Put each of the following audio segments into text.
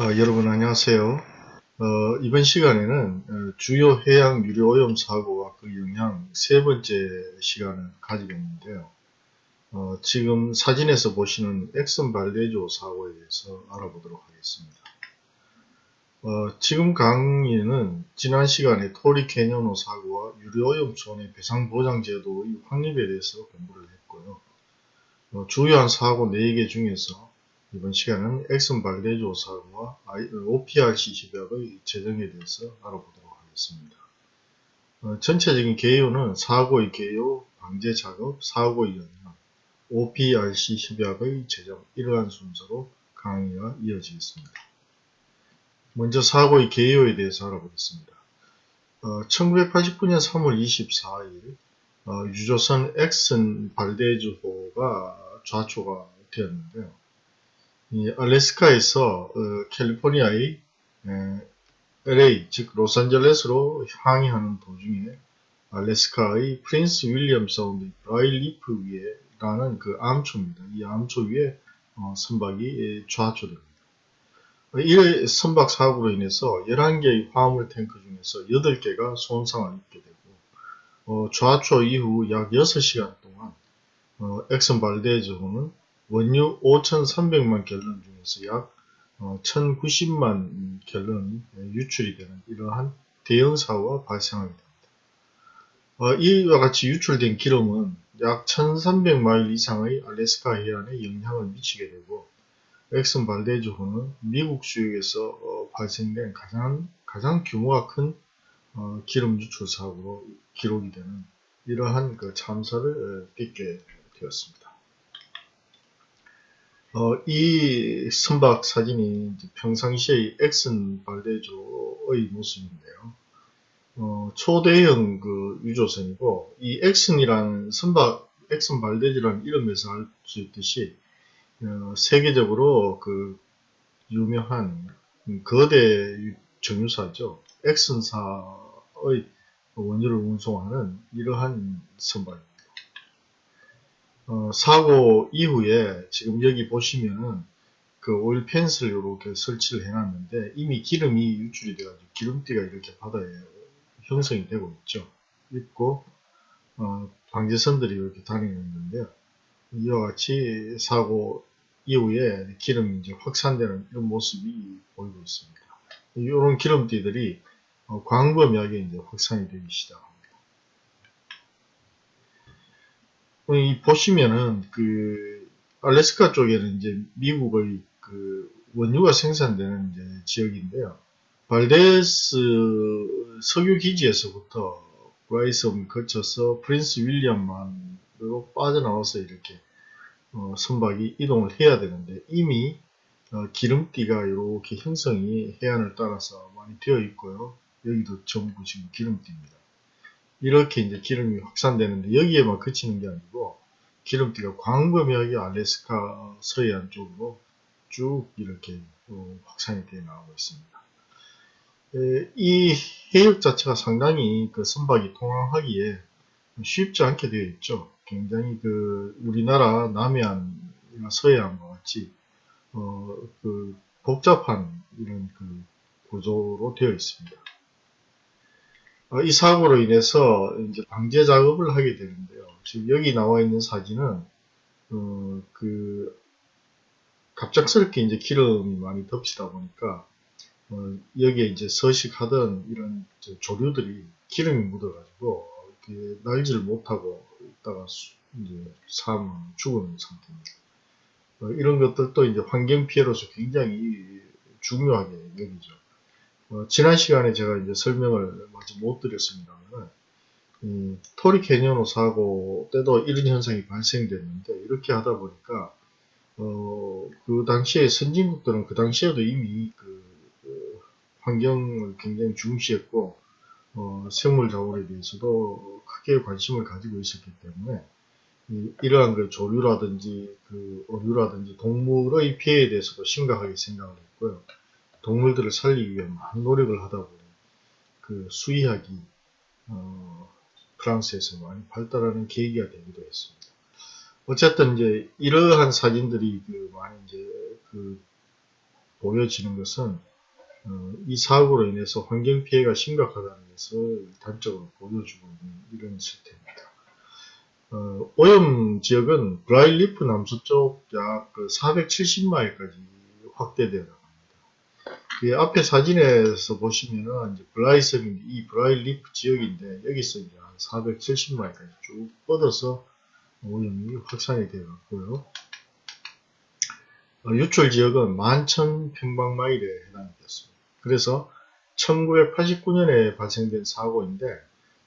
어, 여러분 안녕하세요. 어, 이번 시간에는 어, 주요 해양 유료 오염 사고와 그 영향 세 번째 시간을 가지고 있는데요. 어, 지금 사진에서 보시는 엑슨 발레조 사고에 대해서 알아보도록 하겠습니다. 어, 지금 강의는 지난 시간에 토리 캐니언호 사고와 유료 오염 손해 배상 보장 제도의 확립에 대해서 공부를 했고요. 어, 주요한 사고 4개 중에서 이번 시간은 엑슨 발레조 사고와 OPRC 집약의 재정에 대해서 알아보도록 하겠습니다. 어, 전체적인 개요는 사고의 개요, 방제 작업, 사고의 영향, OPRC 협약의 재정 이러한 순서로 강의가 이어지겠습니다. 먼저 사고의 개요에 대해서 알아보겠습니다. 어, 1989년 3월 24일 어, 유조선 엑슨 발데즈호가 좌초가 되었는데요. 이 알래스카에서 어, 캘리포니아의 에, LA 즉 로스앤젤레스로 항해하는 도중에 알래스카의 프린스 윌리엄 사운드 블라이 리프 위에라는 그 암초입니다. 이 암초 위에 어, 선박이 좌초됩니다. 이 선박 사고로 인해서 11개의 화물 탱크 중에서 8개가 손상을 입게 되고 어, 좌초 이후 약 6시간 동안 어, 엑슨 발데즈호는 원유 5,300만 갤런 중에서 약 1,090만 어, 갤런이 유출이 되는 이러한 대형 사고가 발생하게 됩니다. 어, 이와 같이 유출된 기름은 약 1,300마일 이상의 알래스카 해안에 영향을 미치게 되고 엑슨 발데즈호는 미국 수역에서 어, 발생된 가장 가장 규모가 큰 기름 유출 사고로 기록이 되는 이러한 그 참사를 빚게 되었습니다. 어, 이 선박 사진이 평상시의 엑슨 발대조의 모습인데요. 어, 초대형 그 유조선이고 이 엑슨이라는 선박 엑슨 발대지라는 이름에서 알 수 있듯이 어, 세계적으로 그 유명한 거대 정유사죠. 엑슨사의 원유를 운송하는 이러한 선박입니다. 어, 사고 이후에 지금 여기 보시면은 그 오일 펜스를 이렇게 설치를 해놨는데 이미 기름이 유출이 돼가지고 기름띠가 이렇게 바다에 형성이 되고 있죠. 있고 어, 방제선들이 이렇게 다니고 있는데요. 이와 같이 사고 이후에 기름이 이제 확산되는 이런 모습이 보이고 있습니다. 이런 기름띠들이 어, 광범위하게 이제 확산이 되기 시작합니다. 이 보시면은 그 알래스카 쪽에는 이제 미국의 그 원유가 생산되는 이제 지역인데요. 발데스 석유 기지에서부터 브라이섬 거쳐서 프린스 윌리엄만으로 빠져나와서 이렇게 어, 선박이 이동을 해야 되는데 이미 어, 기름띠가 이렇게 형성이 해안을 따라서 많이 되어 있고요. 여기도 전부 지금 기름띠입니다. 이렇게 이제 기름이 확산되는데 여기에만 그치는 게 아니고 기름띠가 광범위하게 알래스카 서해안 쪽으로 쭉 이렇게 어, 확산이 되어 나오고 있습니다. 에, 이 해역 자체가 상당히 그 선박이 통항하기에 쉽지 않게 되어 있죠. 굉장히 그 우리나라 남해안이나 서해안과 같이 어, 그 복잡한 이런 그 구조로 되어 있습니다. 어, 이 사고로 인해서 이제 방제 작업을 하게 되는데요. 지금 여기 나와 있는 사진은 어, 그 갑작스럽게 이제 기름이 많이 덮치다 보니까 어, 여기에 이제 서식하던 이런 조류들이 기름이 묻어가지고 날지를 못하고 있다가 이제 사망 죽은 상태입니다. 어, 이런 것들도 이제 환경 피해로서 굉장히 중요하게 여기죠. 어, 지난 시간에 제가 이제 설명을 마치 못 드렸습니다만, 음, 토리 캐니언호 사고 때도 이런 현상이 발생됐는데, 이렇게 하다 보니까, 어, 그 당시에 선진국들은 그 당시에도 이미 그, 그 환경을 굉장히 중시했고, 어, 생물 자원에 대해서도 크게 관심을 가지고 있었기 때문에, 이, 이러한 그 조류라든지 그 어류라든지 동물의 피해에 대해서도 심각하게 생각을 했고요. 동물들을 살리기 많은 노력을 하다 보니 그 수의학이 어, 프랑스에서 많이 발달하는 계기가 되기도 했습니다. 어쨌든 이제 이러한 사진들이 그 많이 이제 그 보여지는 것은 어, 이 사고로 인해서 환경 피해가 심각하다는 것을 단적으로 보여주고 있는 이런 실태입니다. 어, 오염 지역은 블라이 리프 남서쪽 약 470마일까지 확대되어 나갑니다. 그 앞에 사진에서 보시면은 이제 블라이섬인 이 블라이 리프 지역인데 여기서 이제 한 470마일까지 쭉 뻗어서 오염이 확산이 되어 갔고요. 어, 유출 지역은 11,000평방마일에 해당이 되었습니다. 그래서 1989년에 발생된 사고인데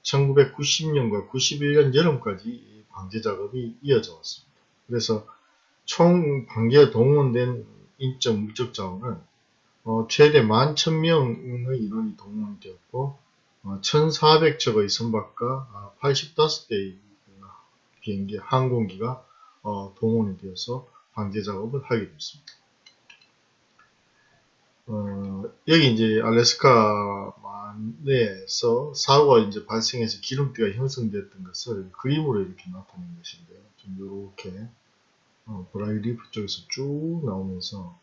1990년과 91년 여름까지 방제 작업이 이어져 왔습니다. 그래서 총 방제에 동원된 인적 물적 자원은 어, 최대 11,000명의 인원이 동원되었고 어, 1,400척의 선박과 85대의 비행기, 항공기가 어, 동원이 되어서 방제 작업을 하게 됐습니다. 어, 여기 이제 알래스카 만내에서 사고가 이제 발생해서 기름띠가 형성되었던 것을 그림으로 이렇게 나타낸 것인데요. 좀 이렇게 어, 블라이 리프 쪽에서 쭉 나오면서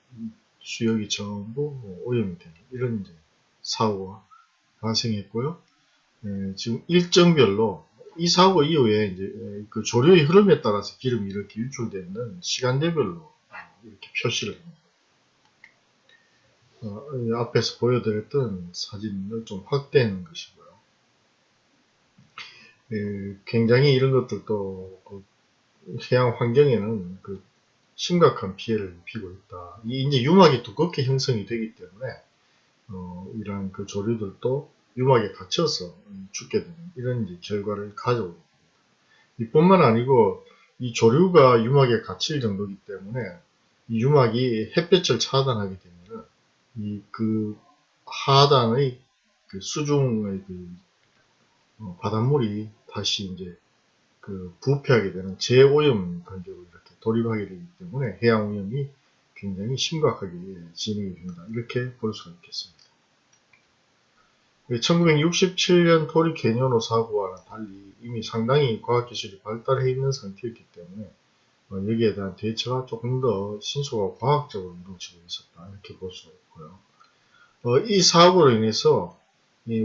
수역이 전부 뭐 오염이 되는 이런 사고가 발생했고요. 예, 지금 일정별로 이 사고 이후에 이제 그 조류의 흐름에 따라서 기름이 이렇게 유출되는 시간대별로 이렇게 표시를 합니다. 어, 앞에서 보여드렸던 사진을 좀 확대하는 것이고요. 예, 굉장히 이런 것들도 그 해양 환경에는 그 심각한 피해를 입히고 있다. 이 이제 유막이 두껍게 형성이 되기 때문에 어, 이러한 그 조류들도 유막에 갇혀서 죽게 되는 이런 이제 결과를 가져오게 됩니다. 이뿐만 아니고 이 조류가 유막에 갇힐 정도이기 때문에 이 유막이 햇볕을 차단하게 되면 이 그 하단의 그 수중의 그 어, 바닷물이 다시 이제 그 부패하게 되는 재오염 단계로 이렇게 돌입하게 되기 때문에 해양 오염이 굉장히 심각하게 진행이 된다. 이렇게 볼 수가 있겠습니다. 1967년 토리 캐니오노 사고와는 달리 이미 상당히 과학기술이 발달해 있는 상태였기 때문에 어, 여기에 대한 대처가 조금 더 신속하고 과학적으로 이루어지고 있었다 이렇게 볼 수가 있고요. 어, 이 사고로 인해서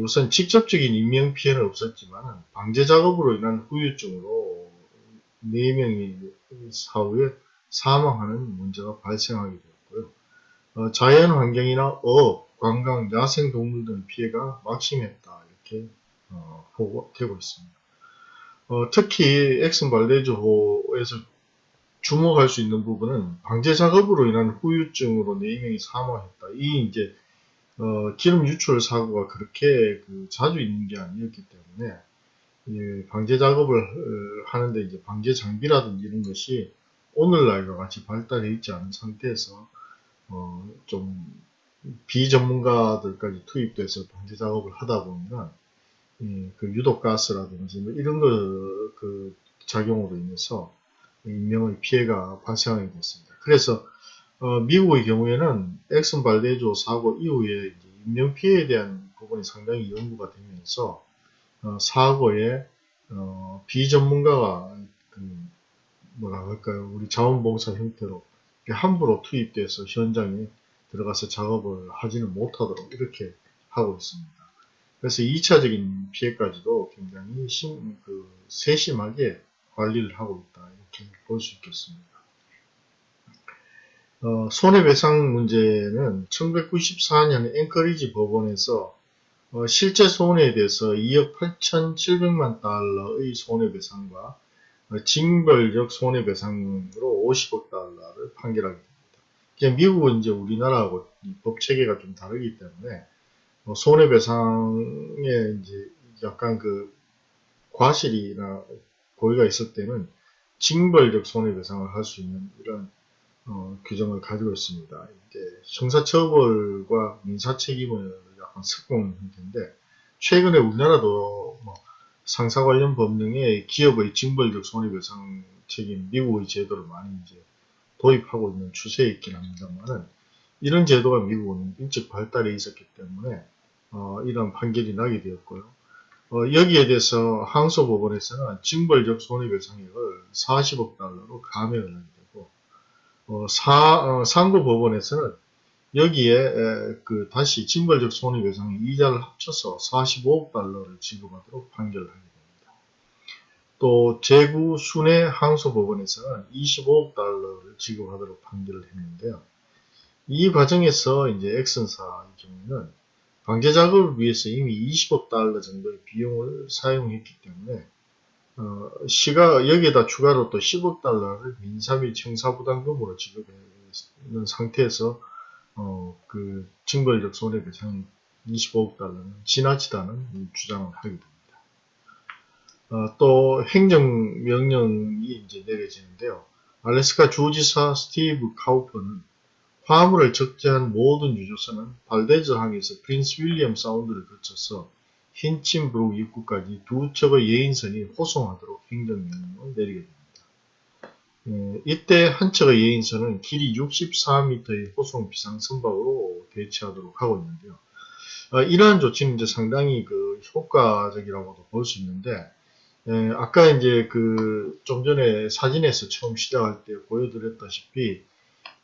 우선 직접적인 인명피해는 없었지만 방제 작업으로 인한 후유증으로 4명이 사후에 사망하는 문제가 발생하게 되었고요. 어, 자연환경이나 어업, 관광, 야생동물 등 피해가 막심했다 이렇게 어, 보고되고 있습니다. 어, 특히 엑슨 발레즈호에서 주목할 수 있는 부분은 방제 작업으로 인한 후유증으로 4명이 사망했다. 이 이제 어, 기름 유출 사고가 그렇게 그 자주 있는 게 아니었기 때문에 예, 방제 작업을 어, 하는데 이제 방제 장비라든지 이런 것이 오늘날과 같이 발달해 있지 않은 상태에서 어, 좀 비전문가들까지 투입돼서 방제 작업을 하다 보면 예, 그 유독 가스라든지 뭐 이런 거 그 작용으로 인해서 인명의 피해가 발생하게 됐습니다. 그래서 어, 미국의 경우에는 엑슨 발데조 사고 이후에 인명 피해에 대한 부분이 상당히 연구가 되면서 어, 사고에 어, 비전문가가 그 뭐라 할까요 우리 자원봉사 형태로 함부로 투입돼서 현장에 들어가서 작업을 하지는 못하도록 이렇게 하고 있습니다. 그래서 2차적인 피해까지도 굉장히 심, 그 세심하게 관리를 하고 있다 이렇게 볼 수 있겠습니다. 어, 손해배상 문제는 1994년 앵커리지 법원에서 어, 실제 손해에 대해서 2억 8,700만 달러의 손해배상과 어, 징벌적 손해배상으로 50억 달러를 판결하게 됩니다. 미국은 이제 우리나라하고 법 체계가 좀 다르기 때문에 어, 손해배상에 이제 약간 그 과실이나 고의가 있을 때는 징벌적 손해배상을 할 수 있는 이런 어, 규정을 가지고 있습니다. 이제 형사처벌과 민사책임을 섞은 형태인데 최근에 우리나라도 뭐 상사 관련 법령에 기업의 징벌적 손해배상 책임 미국의 제도를 많이 이제 도입하고 있는 추세에 있긴 합니다만은 이런 제도가 미국은 일찍 발달해 있었기 때문에 어, 이런 판결이 나게 되었고요. 어, 여기에 대해서 항소 법원에서는 징벌적 손해배상액을 40억 달러로 감액을 하게 어, 사, 어, 상고 법원에서는 여기에 에, 그 다시 징벌적 손해배상의 이자를 합쳐서 45억 달러를 지급하도록 판결을 하게 됩니다. 또 제구 순회 항소법원에서는 25억 달러를 지급하도록 판결을 했는데요. 이 과정에서 이제 엑슨사의 경우는 강제 작업을 위해서 이미 20억 달러 정도의 비용을 사용했기 때문에 어, 시가 여기에다 추가로 또 10억 달러를 민사비 청사부담금으로 지급하는 상태에서 어, 그 징벌적 손해배상 25억 달러는 지나치다는 주장을 하게 됩니다. 어, 또 행정명령이 이제 내려지는데요. 알래스카 주지사 스티브 카우퍼는 화물을 적재한 모든 유조선은 발데즈 항에서 프린스 윌리엄 사운드를 거쳐서 힌친브룩 입구까지 두 척의 예인선이 호송하도록 행정명령을 내리게 됩니다. 예, 이때 한 척의 예인선은 길이 64m의 호송 비상 선박으로 대체하도록 하고 있는데요. 어, 이러한 조치는 이제 상당히 그 효과적이라고도 볼 수 있는데 예, 아까 이제 그 좀 전에 사진에서 처음 시작할 때 보여드렸다시피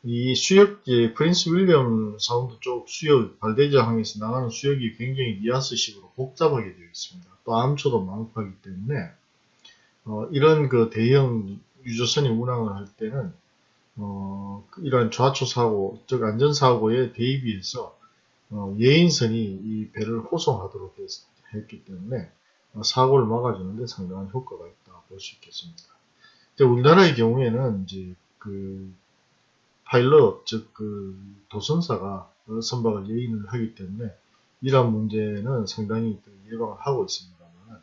이 수역, 이 프린스 윌리엄 사운드 쪽 수역, 발데즈 항에서 나가는 수역이 굉장히 리아스식으로 복잡하게 되어 있습니다. 또 암초도 많고 하기 때문에 어, 이런 그 대형 유조선이 운항을 할 때는 어, 이러한 좌초 사고, 즉 안전 사고에 대비해서 어, 예인선이 이 배를 호송하도록 했, 기 때문에 어, 사고를 막아주는데 상당한 효과가 있다 볼 수 있겠습니다. 우리나라의 경우에는 이제 그 파일럿, 즉 그 도선사가 선박을 예인을 하기 때문에 이러한 문제는 상당히 그 예방을 하고 있습니다만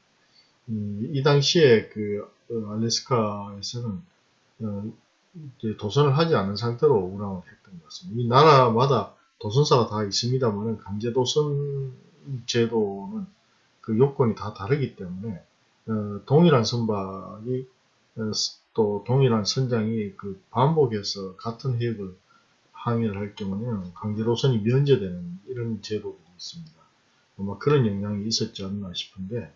이, 이 당시에 그 어, 알래스카에서는 어, 도선을 하지 않은 상태로 운항을 했던 것 같습니다. 이 나라마다 도선사가 다 있습니다만 강제 도선 제도는 그 요건이 다 다르기 때문에 어, 동일한 선박이 어, 또 동일한 선장이 그 반복해서 같은 해역을 항해를 할 경우에는 강제로선이 면제되는 이런 제도들이 있습니다. 아마 그런 영향이 있었지 않나 싶은데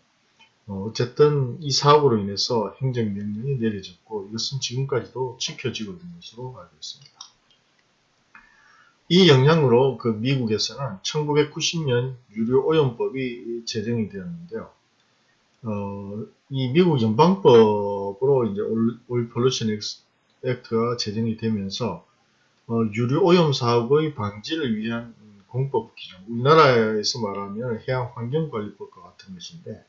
어, 어쨌든 이 사고로 인해서 행정명령이 내려졌고 이것은 지금까지도 지켜지고 있는 것으로 알고 있습니다. 이 영향으로 그 미국에서는 1990년 유료오염법이 제정이 되었는데요. 어, 이 미국 연방법으로 이제 올 폴루션 액트가 제정이 되면서 어, 유류 오염 사고의 방지를 위한 공법 규정, 우리나라에서 말하면 해양환경관리법과 같은 것인데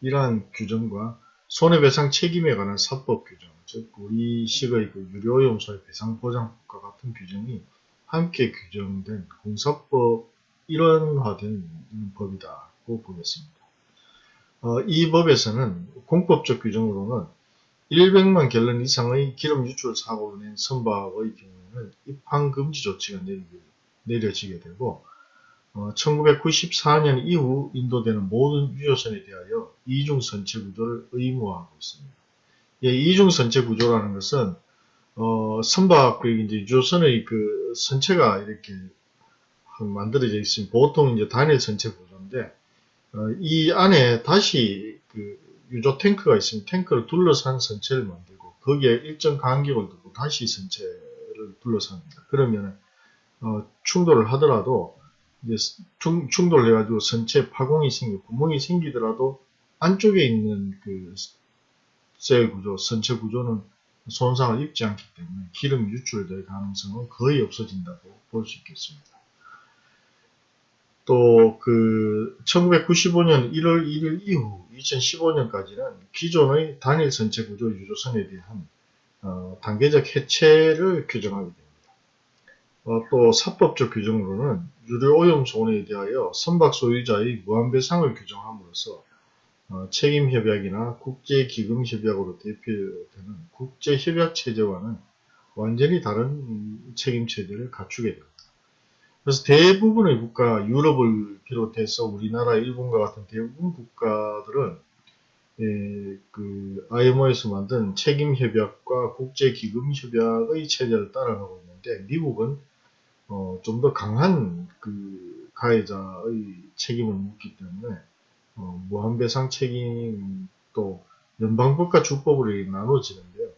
이러한 규정과 손해배상 책임에 관한 사법 규정, 즉 우리식의 그 유료오염 소의 배상보장법과 같은 규정이 함께 규정된 공사법 일원화된 법이다고 보겠습니다. 어, 이 법에서는 공법적 규정으로는 100만 갤런 이상의 기름 유출 사고로 낸 선박의 경우에는 입항 금지 조치가 내려지게 되고 어, 1994년 이후 인도되는 모든 유조선에 대하여 이중 선체 구조를 의무화하고 있습니다. 예, 이중 선체 구조라는 것은 어, 선박 그 이제 유조선의 그 선체가 이렇게 만들어져 있으면 보통 이제 단일 선체 구조인데 어, 이 안에 다시 그 유조 탱크가 있으면 탱크를 둘러싼 선체를 만들고 거기에 일정 간격을 두고 다시 선체를 둘러쌉니다. 그러면 어, 충돌을 하더라도 이제 충, 충돌을 해가지고 선체 파공이 생기 구멍이 생기더라도 안쪽에 있는 그 셀 구조, 선체 구조는 손상을 입지 않기 때문에 기름 유출될 가능성은 거의 없어진다고 볼 수 있겠습니다. 또 그 1995년 1월 1일 이후 2015년까지는 기존의 단일 선체 구조 유조선에 대한 어, 단계적 해체를 규정하게 됩니다. 어, 또 사법적 규정으로는 유료 오염 손해에 대하여 선박 소유자의 무한배상을 규정함으로써 어, 책임협약이나 국제기금협약으로 대표되는 국제협약 체제와는 완전히 다른 책임체제를 갖추게 됩니다. 그래서 대부분의 국가, 유럽을 비롯해서 우리나라, 일본과 같은 대부분 국가들은 예, 그 IMO에서 만든 책임협약과 국제기금협약의 체제를 따라가고 있는데 미국은 어, 좀 더 강한 그 가해자의 책임을 묻기 때문에 어, 무한배상 책임 또 연방법과 주법으로 나눠지는데요.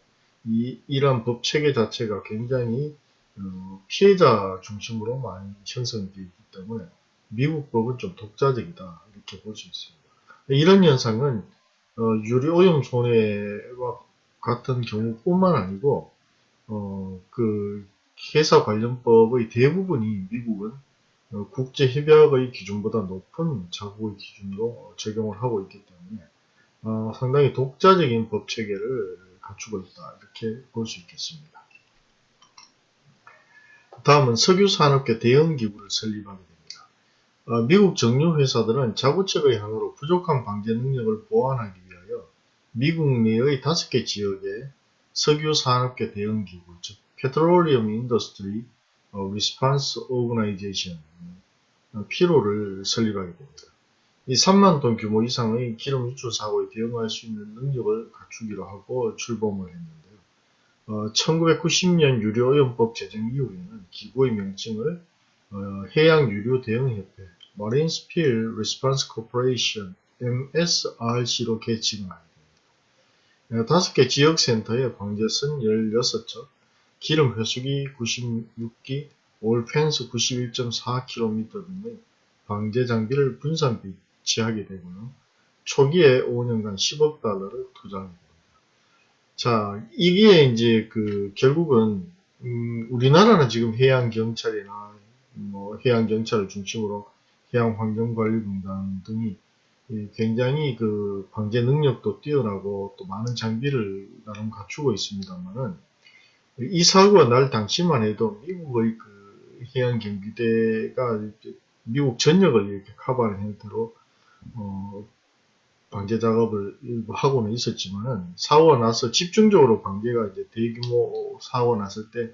이, 이러한 법 체계 자체가 굉장히 어, 피해자 중심으로 많이 형성되어 있기 때문에 미국 법은 좀 독자적이다 이렇게 볼 수 있습니다. 이런 현상은 어, 유리 오염 손해와 같은 경우뿐만 아니고 어, 그 회사 관련법의 대부분이 미국은 어, 국제협약의 기준보다 높은 자국의 기준으로 적용을 하고 있기 때문에 어, 상당히 독자적인 법 체계를 갖추고 있다 이렇게 볼 수 있겠습니다. 다음은 석유산업계 대응기구를 설립하게 됩니다. 어, 미국 정유회사들은 자구책의 향으로 부족한 방제 능력을 보완하기 위하여 미국 내의 다섯 개 지역에 석유산업계 대응기구, 즉 Petroleum Industry Response Organization, 피로를 설립하게 됩니다. 이 3만 톤 규모 이상의 기름 유출 사고에 대응할 수 있는 능력을 갖추기로 하고 출범을 했는데요. 어, 1990년 유료오염법 제정 이후에는 기구의 명칭을 어, 해양유료대응협회 Marine Spill Response Corporation MSRC로 개칭을 하게 됩니다. 어, 다섯 개 지역센터에 방제선 16척, 기름 회수기 96기, 올펜스 91.4km 등의 방제 장비를 분산 비치하게 되고요. 초기에 5년간 10억 달러를 투자하게 됩니다. 자, 이게 이제 그 결국은 음, 우리나라는 지금 해양 경찰이나 뭐 해양 경찰을 중심으로 해양 환경관리공단 등이 굉장히 그 방제 능력도 뛰어나고 또 많은 장비를 나름 갖추고 있습니다만은 이 사고가 날 당시만 해도 미국의 그 해양 경비대가 미국 전역을 이렇게 커버하는 형태로 어, 방제 작업을 일부 하고는 있었지만은 사고가 나서 집중적으로 방제가 이제 대규모 사고가 났을 때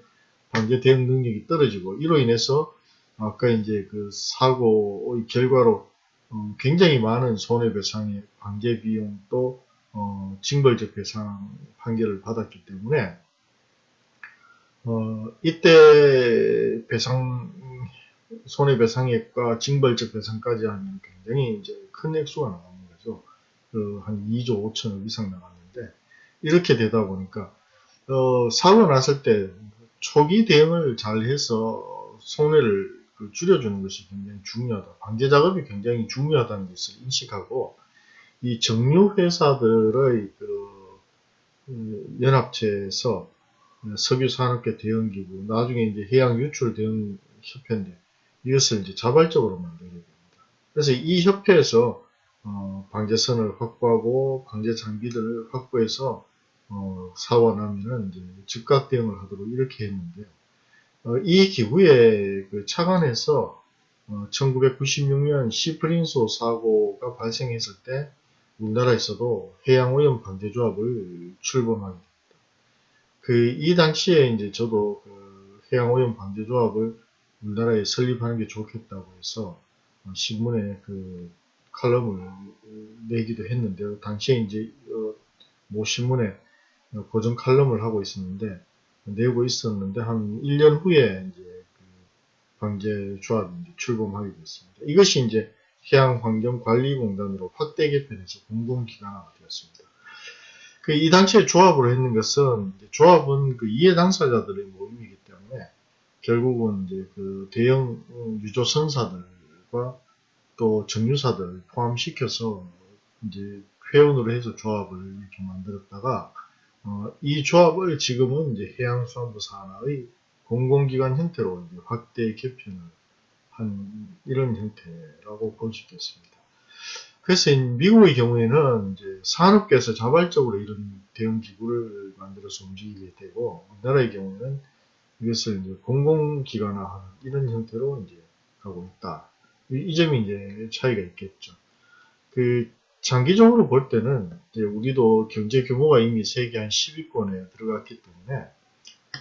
방제 대응 능력이 떨어지고 이로 인해서 아까 이제 그 사고의 결과로 어, 굉장히 많은 손해배상의 방제 비용 또 어, 징벌적 배상 판결을 받았기 때문에 어, 이때 배상 손해배상액과 징벌적 배상까지 하면 굉장히 이제 큰 액수가 나옵니다. 그한 2조 5천억 이상 나갔는데 이렇게 되다 보니까 어, 사고 났을 때 초기 대응을 잘 해서 손해를 그 줄여주는 것이 굉장히 중요하다. 방제 작업이 굉장히 중요하다는 것을 인식하고 이 정유 회사들의 그 음, 연합체에서 석유산업계 대응기구, 나중에 이제 해양 유출 대응 협회인데 이것을 이제 자발적으로 만들게 됩니다. 그래서 이 협회에서 어, 방제선을 확보하고 방제 장비들을 확보해서 어, 이제 즉각 대응을 하도록 이렇게 했는데요. 어, 이 기구에 그 차관해서 1996년 어, 시프린소 사고가 발생했을 때 우리나라에서도 해양오염 방제조합을 출범하게 됩니다. 그 이 당시에 이제 저도 그 해양오염 방제조합을 우리나라에 설립하는 게 좋겠다고 해서 어, 신문에 그 칼럼을 내기도 했는데요. 당시에 이제 어, 모 신문에 고정 칼럼을 하고 있었는데 내고 있었는데 한 1년 후에 이제 그 방제 조합이 출범하게 됐습니다. 이것이 이제 해양환경관리공단으로 확대 개편해서 공공기관화가 되었습니다. 그 이 당시에 조합으로 했는 것은 조합은 그 이해 당사자들의 모임이기 때문에 결국은 이제 그 대형 유조 선사들과 또 정유사들 포함시켜서 이제 회원으로 해서 조합을 이렇게 만들었다가 어, 이 조합을 지금은 이제 해양수산부 산하의 공공기관 형태로 확대 개편을 한 이런 형태라고 볼 수 있겠습니다. 그래서 미국의 경우에는 이제 산업계에서 자발적으로 이런 대응 기구를 만들어서 움직이게 되고 우리나라의 경우는 이것을 이제 공공기관화하는 이런 형태로 이제 가고 있다. 이 점이 이제 차이가 있겠죠. 그 장기적으로 볼 때는 이제 우리도 경제 규모가 이미 세계 한 10위권에 들어갔기 때문에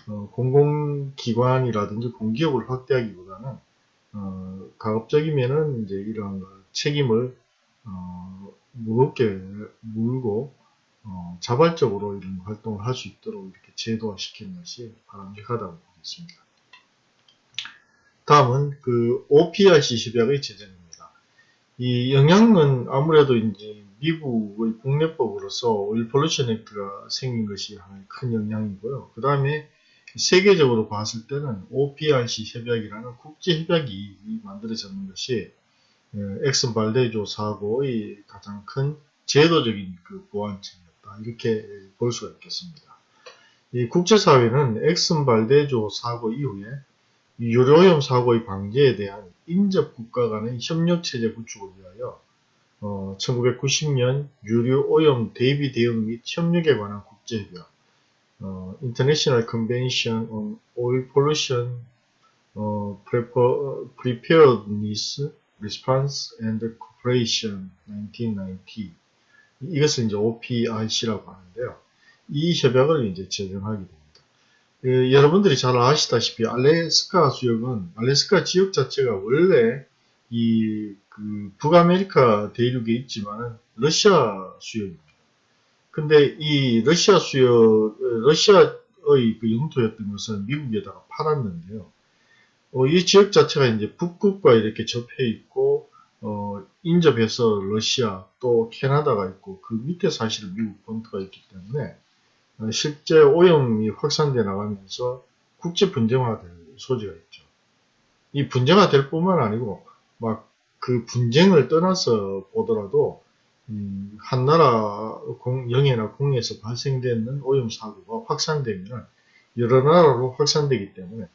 어, 공공기관이라든지 공기업을 확대하기보다는 어, 가급적이면은 이제 이러한 책임을 어, 무겁게 물고 어, 자발적으로 이런 활동을 할 수 있도록 이렇게 제도화 시키는 것이 바람직하다고 보겠습니다. 다음은 그 OPRC 협약의 제정입니다. 이 영향은 아무래도 이제 미국의 국내법으로서 오일 폴루션 액트가 생긴 것이 하나의 큰 영향이고요. 그 다음에 세계적으로 봤을 때는 OPRC 협약이라는 국제 협약이 만들어졌는 것이 어, 엑슨 발데조 사고의 가장 큰 제도적인 그 보완책이었다. 이렇게 볼 수가 있겠습니다. 이 국제사회는 엑슨 발데조 사고 이후에 유료오염 사고의 방지에 대한 인접 국가 간의 협력체제 구축을 위하여 어, 1990년 유료오염 대비 대응 및 협력에 관한 국제협약 어, International Convention on Oil Pollution 어, Preparedness, Response and Cooperation 1990 이것을 이제 OPIC라고 하는데요. 이 협약을 이제 제정하게 됩니다. 그, 여러분들이 잘 아시다시피 알래스카 수역은 알래스카 지역 자체가 원래 이 그 북아메리카 대륙에 있지만은 러시아 수역입니다. 근데 이 러시아 수역 러시아의 그 영토였던 것은 미국에다가 팔았는데요. 어, 이 지역 자체가 이제 북극과 이렇게 접해 있고 어, 인접해서 러시아 또 캐나다가 있고 그 밑에 사실 미국 본토가 있기 때문에 어, 실제 오염이 확산돼 나가면서 국제 분쟁화될 소지가 있죠. 이 분쟁화될 뿐만 아니고 막 그 분쟁을 떠나서 보더라도 음, 한 나라 공, 영해나 공에서 발생되는 오염 사고가 확산되면 여러 나라로 확산되기 때문에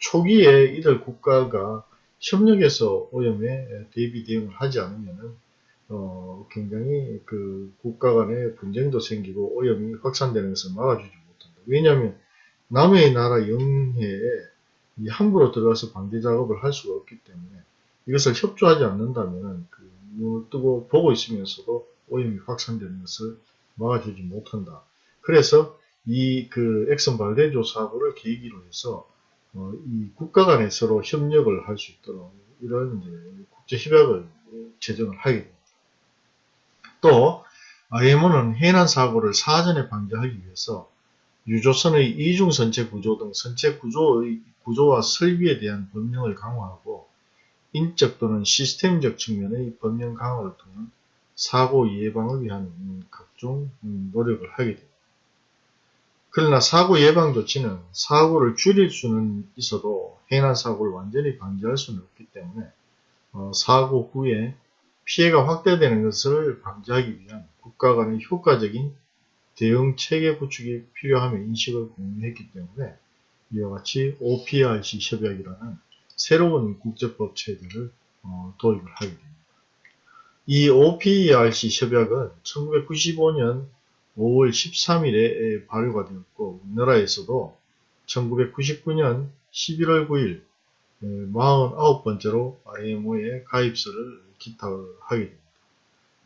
초기에 이들 국가가 협력해서 오염에 대비 대응을 하지 않으면은 어, 굉장히 그 국가 간의 분쟁도 생기고 오염이 확산되는 것을 막아주지 못한다. 왜냐하면 남의 나라 영해에 함부로 들어가서 방제 작업을 할 수가 없기 때문에 이것을 협조하지 않는다면 그 뜨고 보고 있으면서도 오염이 확산되는 것을 막아주지 못한다. 그래서 이 그 엑슨 발데조 사고를 계기로 해서 어, 이 국가 간에 서로 협력을 할 수 있도록 이런 국제 협약을 제정을 하게 됩니다. 또 IMO는 해난 사고를 사전에 방지하기 위해서 유조선의 이중 선체 구조 등 선체 구조의 구조와 설비에 대한 법령을 강화하고 인적 또는 시스템적 측면의 법령 강화를 통한 사고 예방을 위한 각종 노력을 하게 됩니다. 그러나 사고 예방 조치는 사고를 줄일 수는 있어도 해난 사고를 완전히 방지할 수는 없기 때문에 어, 사고 후에 피해가 확대되는 것을 방지하기 위한 국가 간의 효과적인 대응 체계 구축이 필요함에 인식을 공유했기 때문에 이와 같이 OPRC 협약이라는 새로운 국제법 체제를 어, 도입을 하게 됩니다. 이 OPRC 협약은 1995년 5월 13일에 발효가 되었고 우리나라에서도 1999년 11월 9일 49번째로 IMO에 가입서를 기탁하게 됩니다.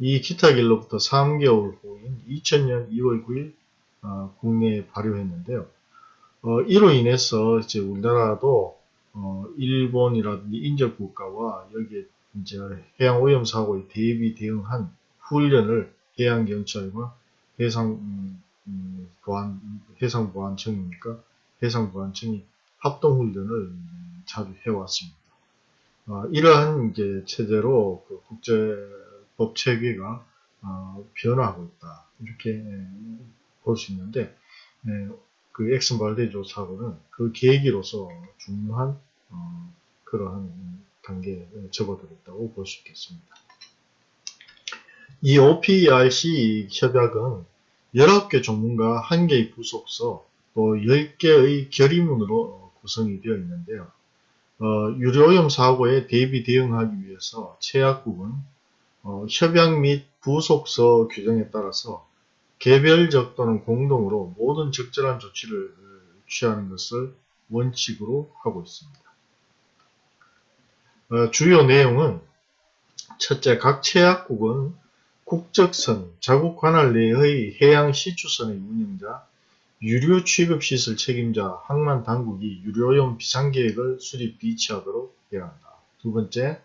이 기탁일로부터 3개월 후인 2000년 2월 9일 어, 국내에 발효했는데요. 어, 이로 인해서 이제 우리나라도 어, 일본이라든지 인접 국가와 여기에 이제 해양 오염 사고에 대비 대응한 훈련을 해양 경찰과 해상 음, 음, 보안 해상 보안청이니까 해상 보안청이 합동 훈련을 자주 해왔습니다. 어, 이러한 이제 체제로 그 국제법 체계가 어, 변화하고 있다 이렇게 볼 수 있는데 에, 그 엑슨 발데조 사고는 그 계기로서 중요한 어, 그러한 단계에 접어들었다고 볼 수 있겠습니다. 이 OPRC 협약은 19개 전문가 1개의 부속서 또 10개의 결의문으로 구성이 되어 있는데요. 어, 유료오염 사고에 대비 대응하기 위해서 최약국은 어, 협약 및 부속서 규정에 따라서 개별적 또는 공동으로 모든 적절한 조치를 취하는 것을 원칙으로 하고 있습니다. 어, 주요 내용은 첫째, 각 체약국은 국적선, 자국 관할 내의 해양 시추선의 운영자, 유류 취급 시설 책임자, 항만 당국이 유료용 비상계획을 수립 비치하도록 해야 한다. 두 번째,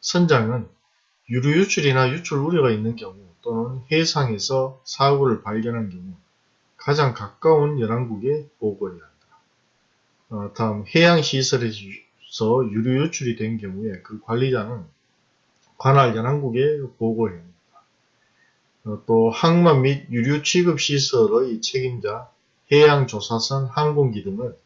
선장은 유류 유출이나 유출 우려가 있는 경우 또는 해상에서 사고를 발견한 경우 가장 가까운 연안국에 보고해야 한다. 어, 다음 해양시설에서 유류 유출이 된 경우에 그 관리자는 관할 연안국에 보고해야 합니다. 어, 또 항만 및 유류 취급 시설의 책임자, 해양조사선, 항공기 등을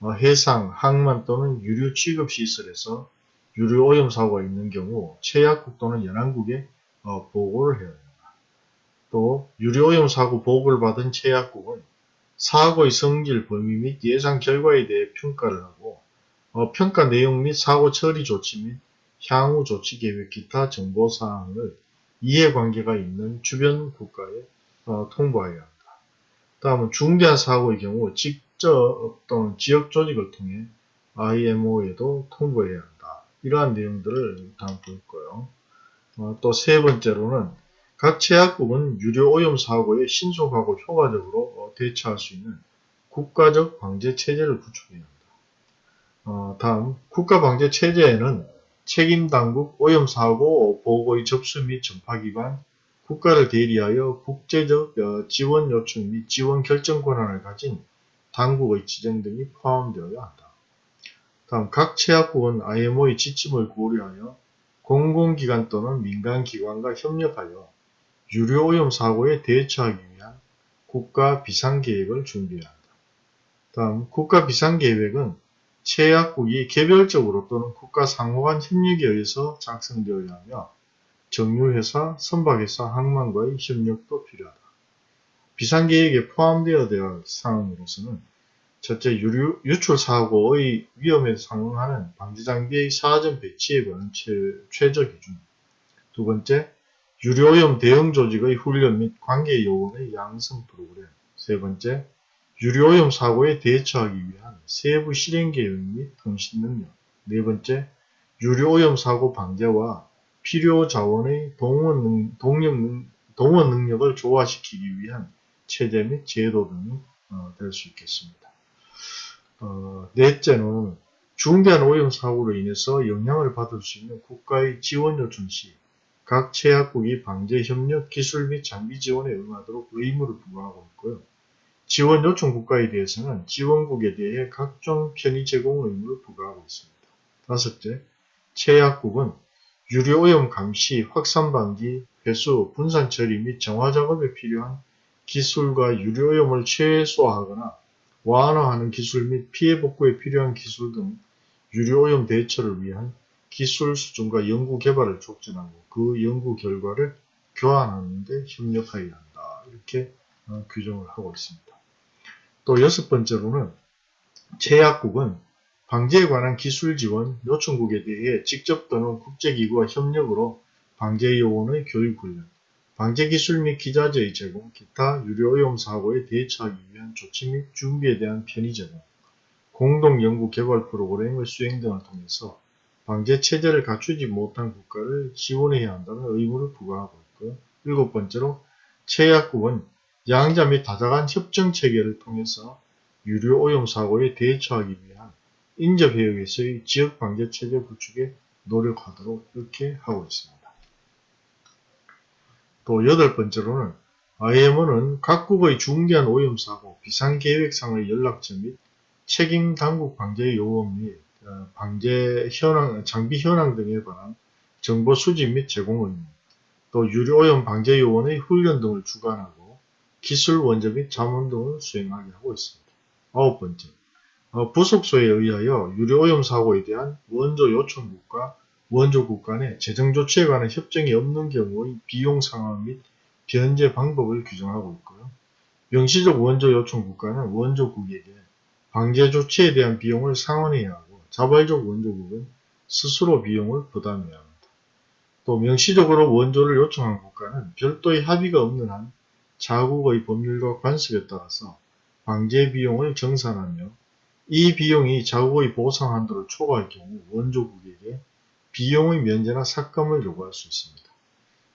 어, 해상, 항만 또는 유류 취급 시설에서 유류 오염 사고가 있는 경우 최약국 또는 연안국에 어, 보고를 해야 합니다. 또 유류 오염 사고 보고를 받은 최약국은 사고의 성질, 범위 및 예상 결과에 대해 평가를 하고 어, 평가 내용 및 사고 처리 조치 및 향후 조치 계획 기타 정보 사항을 이해관계가 있는 주변 국가에 어, 통보해야 합니다. 다음은 중대한 사고의 경우 직접 또는 지역 조직을 통해 IMO에도 통보해야 한다. 이러한 내용들을 담고 있고요. 어, 또 세 번째로는 각 제약국은 유료 오염 사고에 신속하고 효과적으로 어, 대처할 수 있는 국가적 방제 체제를 구축해야 합니다. 어, 다음 국가 방제 체제에는 책임 당국 오염 사고 보고의 접수 및 전파 기관, 국가를 대리하여 국제적 어, 지원 요청 및 지원 결정 권한을 가진 당국의 지정 등이 포함되어야 한다. 다음 각 체약국은 IMO의 지침을 고려하여 공공기관 또는 민간기관과 협력하여 유료오염 사고에 대처하기 위한 국가 비상계획을 준비해야 한다. 다음 국가 비상계획은 체약국이 개별적으로 또는 국가 상호간 협력에 의해서 작성되어야 하며 정유회사, 선박회사, 항만과의 협력도 필요하다. 비상계획에 포함되어야 될 사항으로서는 첫째, 유류, 유출 사고의 위험에 상응하는 방지장비의 사전 배치에 관한 최, 최저 기준. 두 번째, 유료오염 대응 조직의 훈련 및 관계 요원의 양성 프로그램. 세 번째, 유료오염 사고에 대처하기 위한 세부 실행 계획 및 통신 능력. 네 번째, 유료오염 사고 방제와 필요 자원의 동원, 능, 동력, 동원 능력을 조화시키기 위한 체제 및 제도 등이 어, 될 수 있겠습니다. 어, 넷째는 중대한 오염 사고로 인해서 영향을 받을 수 있는 국가의 지원 요청 시 각 제약국이 방제 협력 기술 및 장비 지원에 응하도록 의무를 부과하고 있고요. 지원 요청 국가에 대해서는 지원국에 대해 각종 편의 제공 의무를 부과하고 있습니다. 다섯째, 제약국은 유료오염 감시, 확산 방지, 회수, 분산 처리 및 정화 작업에 필요한 기술과 유료오염을 최소화하거나 완화하는 기술 및 피해 복구에 필요한 기술 등 유료오염 대처를 위한 기술 수준과 연구 개발을 촉진하고 그 연구 결과를 교환하는 데 협력하여야 한다. 이렇게 어, 규정을 하고 있습니다. 또 여섯 번째로는 제약국은 방제에 관한 기술 지원 요청국에 대해 직접 또는 국제기구와 협력으로 방제 요원의 교육 훈련, 방제 기술 및 기자재의 제공, 기타 유료 오염 사고에 대처하기 위한 조치 및 준비에 대한 편의 제공, 공동 연구 개발 프로그램의 수행 등을 통해서 방제 체제를 갖추지 못한 국가를 지원해야 한다는 의무를 부과하고 있고요. 일곱 번째로 제약국은 양자 및 다자간 협정 체계를 통해서 유료 오염 사고에 대처하기 위한 인접해역에서의 지역 방제 체제 구축에 노력하도록 이렇게 하고 있습니다. 또 여덟 번째로는 IMO는 각국의 중대한 오염 사고, 비상계획상의 연락처 및 책임 당국 방제 요원 및 어, 방제 현황, 장비 현황 등에 관한 정보 수집 및 제공 의무, 또 유료오염 방제 요원의 훈련 등을 주관하고 기술 원자 및 자문 등을 수행하게 하고 있습니다. 아홉 번째, 어, 부속소에 의하여 유료오염 사고에 대한 원조 요청국과 원조국 간의 재정조치에 관한 협정이 없는 경우의 비용 상황 및 변제 방법을 규정하고 있고요. 명시적 원조 요청 국가는 원조국에게 방제 조치에 대한 비용을 상환해야 하고 자발적 원조국은 스스로 비용을 부담해야 합니다. 또 명시적으로 원조를 요청한 국가는 별도의 합의가 없는 한 자국의 법률과 관습에 따라서 방제 비용을 정산하며 이 비용이 자국의 보상 한도를 초과할 경우 원조국에게 비용의 면제나 삭감을 요구할 수 있습니다.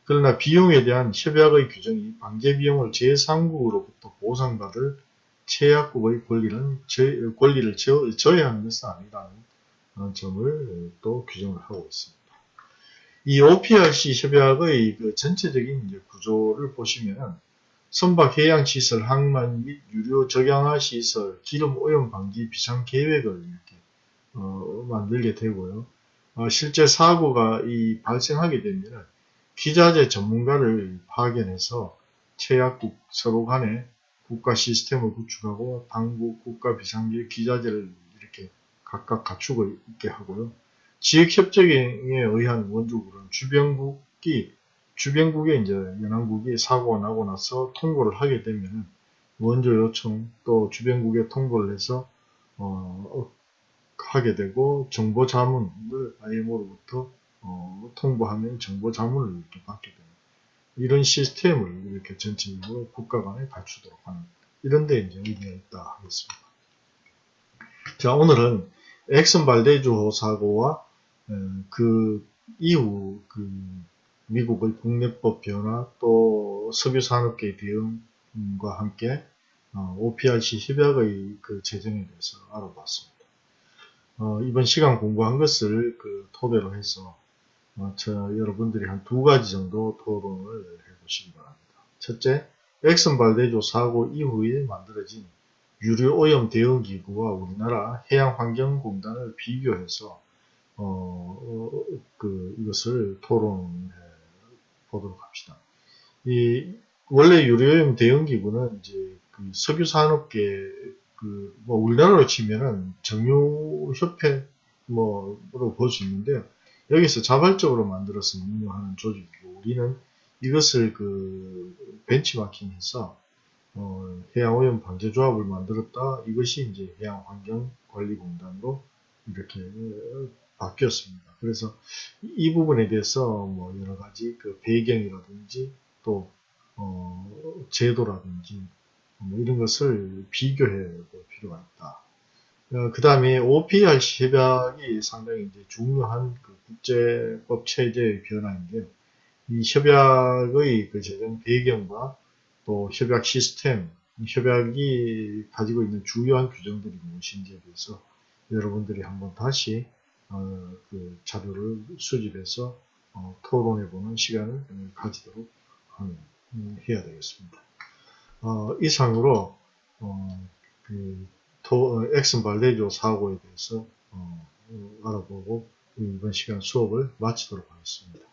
그러나 비용에 대한 협약의 규정이 방제 비용을 제3국으로부터 보상받을 최약국의 권리는 저, 권리를 저, 저해하는 것은 아니라는 어, 점을 또 규정을 하고 있습니다. 이 OPRC 협약의 그 전체적인 구조를 보시면 선박 해양시설, 항만 및 유료 적양화 시설, 기름 오염 방지 비상 계획을 이렇게 어, 만들게 되고요. 어, 실제 사고가 이 발생하게 되면 기자재 전문가를 파견해서 최약국 서로 간에 국가 시스템을 구축하고 당국 국가 비상계 기자재를 각각 갖추고 있게 하고요. 지역협정에 의한 원주국은 주변국이 주변국에 이제 연안국이 사고가 나고 나서 통보를 하게 되면 원조 요청 또 주변국에 통보를 해서 어, 하게 되고 정보 자문을 IMO로부터 어, 통보하면 정보 자문을 이렇게 받게 됩니다. 이런 시스템을 이렇게 전체적으로 국가 간에 갖추도록 하는 이런 데 이제 의미가 있다 하겠습니다. 자 오늘은 엑슨 발데주 사고와 어, 그 이후 그 미국의 국내법 변화 또 석유산업계 대응과 함께 어, OPRC 협약의 그 제정에 대해서 알아봤습니다. 어, 이번 시간 공부한 것을 그 토대로 해서 어, 저 여러분들이 한 두 가지 정도 토론을 해보시기 바랍니다. 첫째, 엑슨 발데조 사고 이후에 만들어진 유류 오염 대응 기구와 우리나라 해양환경공단을 비교해서 어, 어, 그 이것을 토론해 보도록 합시다. 이 원래 유류오염 대응 기구는 이제 그 석유 산업계 그뭐 우리나라로 치면은 정유협회 뭐로 볼 수 있는데요. 여기서 자발적으로 만들어서 운영하는 조직이고 우리는 이것을 그 벤치마킹해서 어, 해양오염 방제조합을 만들었다. 이것이 이제 해양환경관리공단으로 이렇게 어, 바뀌었습니다. 그래서 이 부분에 대해서 뭐 여러 가지 그 배경이라든지 또 어, 제도라든지 뭐 이런 것을 비교해 볼 필요가 있다. 어, 그 다음에 OPRC 협약이 상당히 이제 중요한 그 국제법 체제의 변화인데요. 이 협약의 그 제정 배경과 또 협약 시스템, 협약이 가지고 있는 주요한 규정들이 무엇인지에 대해서 여러분들이 한번 다시 어, 그 자료를 수집해서 어, 토론해보는 시간을 가지도록 하는, 음, 해야 되겠습니다. 어, 이상으로 어, 그 토, 어, 엑슨 발데조 사고에 대해서 어, 알아보고 이번 시간 수업을 마치도록 하겠습니다.